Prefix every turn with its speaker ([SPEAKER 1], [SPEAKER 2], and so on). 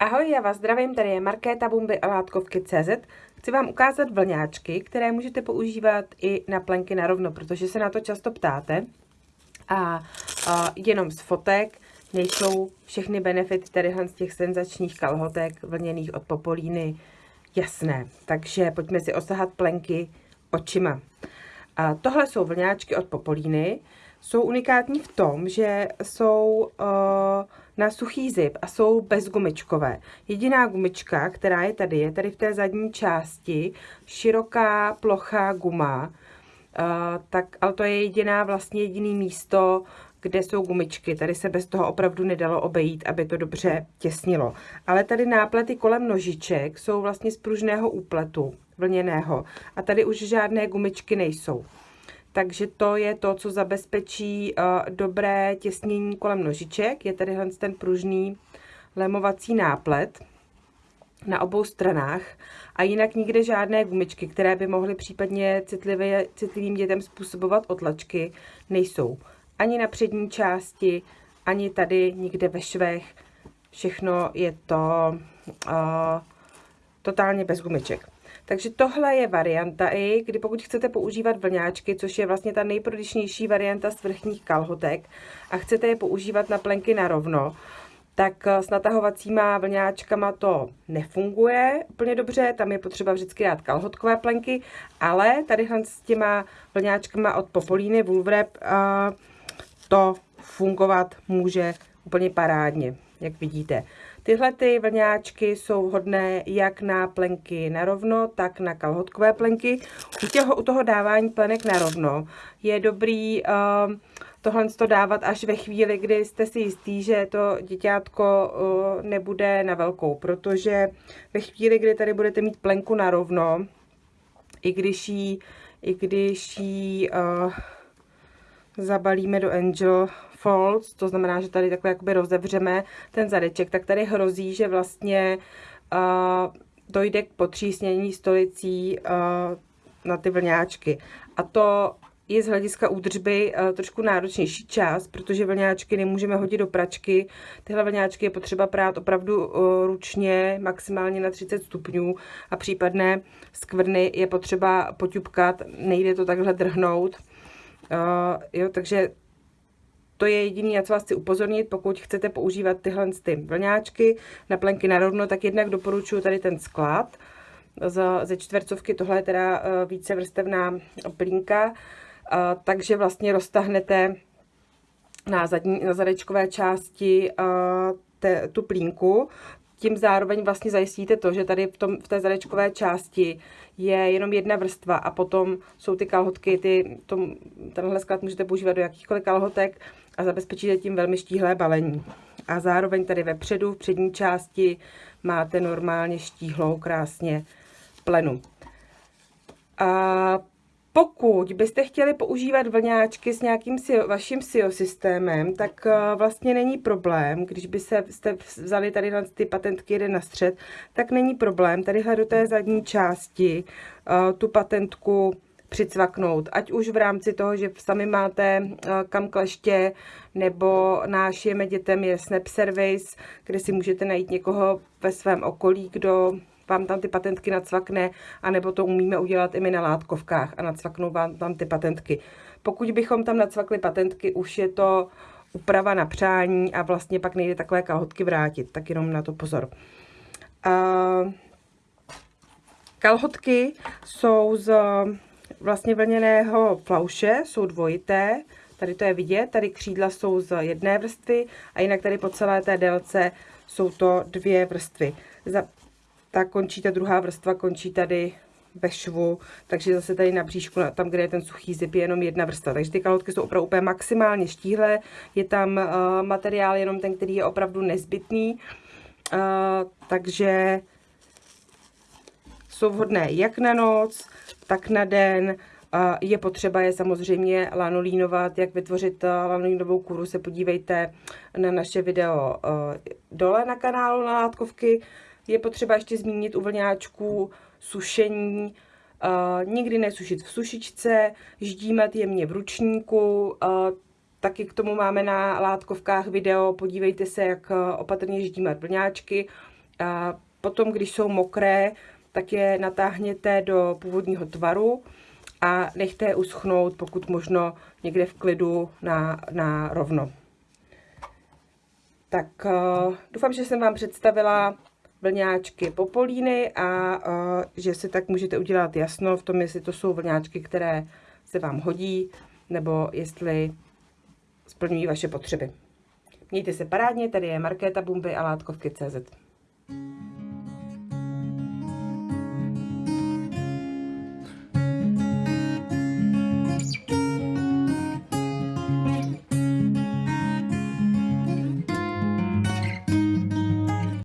[SPEAKER 1] Ahoj, já vás zdravím, tady je Markéta Bumby a Látkovky CZ. Chci vám ukázat vlňáčky, které můžete používat i na plenky na rovno, protože se na to často ptáte. A, a jenom z fotek nejsou všechny benefity tady z těch senzačních kalhotek vlněných od Popolíny jasné. Takže pojďme si osahat plenky očima. A tohle jsou vlňáčky od Popolíny. Jsou unikátní v tom, že jsou uh, na suchý zip a jsou bezgumičkové. Jediná gumička, která je tady, je tady v té zadní části široká plochá guma, uh, tak, ale to je jediná vlastně jediný místo, kde jsou gumičky. Tady se bez toho opravdu nedalo obejít, aby to dobře těsnilo. Ale tady náplety kolem nožiček jsou vlastně z pružného úpletu vlněného a tady už žádné gumičky nejsou. Takže to je to, co zabezpečí uh, dobré těsnění kolem nožiček. Je tady ten pružný lemovací náplet na obou stranách a jinak nikde žádné gumičky, které by mohly případně citlivě, citlivým dětem způsobovat otlačky, nejsou. Ani na přední části, ani tady nikde ve švech. Všechno je to uh, totálně bez gumiček. Takže tohle je varianta i, kdy pokud chcete používat vlňáčky, což je vlastně ta nejprodyšnější varianta z vrchních kalhotek a chcete je používat na plenky na rovno, tak s natahovacíma vlňáčkama to nefunguje úplně dobře, tam je potřeba vždycky dát kalhotkové plenky, ale tady s těma vlňáčkama od Popolíny Woolwrap to fungovat může úplně parádně, jak vidíte. Tyhle ty vlňáčky jsou hodné jak na plenky na rovno, tak na kalhotkové plenky. U, těho, u toho dávání plenek na rovno je dobrý uh, tohle to dávat až ve chvíli, kdy jste si jistý, že to děťátko uh, nebude na velkou, protože ve chvíli, kdy tady budete mít plenku na rovno, i když ji, i když ji uh, zabalíme do Angel Folds, to znamená, že tady takhle jakoby rozevřeme ten zadeček, tak tady hrozí, že vlastně uh, dojde k potřísnění stolicí uh, na ty vlňáčky. A to je z hlediska údržby uh, trošku náročnější čas, protože vlňáčky nemůžeme hodit do pračky. Tyhle vlňáčky je potřeba prát opravdu uh, ručně, maximálně na 30 stupňů a případné skvrny je potřeba poťupkat, nejde to takhle drhnout. Uh, jo, takže to je jediný, na co vás chci upozornit, pokud chcete používat tyhle ty vlňáčky na plenky na rovno, tak jednak doporučuji tady ten sklad. Ze čtvercovky, tohle je teda uh, více vrstevná plínka, uh, takže vlastně roztahnete na, zadní, na zadečkové části uh, te, tu plínku, tím zároveň vlastně zajistíte to, že tady v, tom, v té zadečkové části je jenom jedna vrstva a potom jsou ty kalhotky, ty, tom, tenhle sklad můžete používat do jakýchkoliv kalhotek a zabezpečíte tím velmi štíhlé balení. A zároveň tady vepředu, v přední části, máte normálně štíhlou krásně plenu. A pokud byste chtěli používat vlňáčky s nějakým SIO, vaším SIO systémem, tak uh, vlastně není problém, když by se jste vzali tady na ty patentky jeden na střed, tak není problém tadyhle do té zadní části uh, tu patentku přicvaknout, ať už v rámci toho, že sami máte uh, kam kleště, nebo nášijeme dětem je Snap Service, kde si můžete najít někoho ve svém okolí, kdo vám tam ty patentky nacvakne, anebo to umíme udělat i my na látkovkách a nacvaknou vám tam ty patentky. Pokud bychom tam nacvakli patentky, už je to úprava na přání a vlastně pak nejde takové kalhotky vrátit, tak jenom na to pozor. Uh, kalhotky jsou z vlastně vlněného flauše, jsou dvojité, tady to je vidět, tady křídla jsou z jedné vrstvy a jinak tady po celé té délce jsou to dvě vrstvy. Za, ta končí, ta druhá vrstva končí tady ve švu, takže zase tady na bříšku, tam, kde je ten suchý zip, je jenom jedna vrstva. Takže ty kalhotky jsou opravdu úplně maximálně štíhlé, je tam uh, materiál jenom ten, který je opravdu nezbytný, uh, takže jsou vhodné jak na noc, tak na den, je potřeba je samozřejmě lanolínovat, jak vytvořit uh, lanolínovou kůru, se podívejte na naše video uh, dole na kanálu na látkovky, je potřeba ještě zmínit u vlňáčků sušení, uh, nikdy nesušit v sušičce, ždímat jemně v ručníku, taky k tomu máme na látkovkách video, podívejte se, jak opatrně ždímat vlňáčky. Potom, když jsou mokré, tak je natáhněte do původního tvaru a nechte je uschnout, pokud možno někde v klidu na, na rovno. Tak uh, doufám, že jsem vám představila vlňáčky popolíny a uh, že si tak můžete udělat jasno v tom, jestli to jsou vlňáčky, které se vám hodí, nebo jestli splňují vaše potřeby. Mějte se parádně, tady je Markéta Bumby a Látkovky.cz.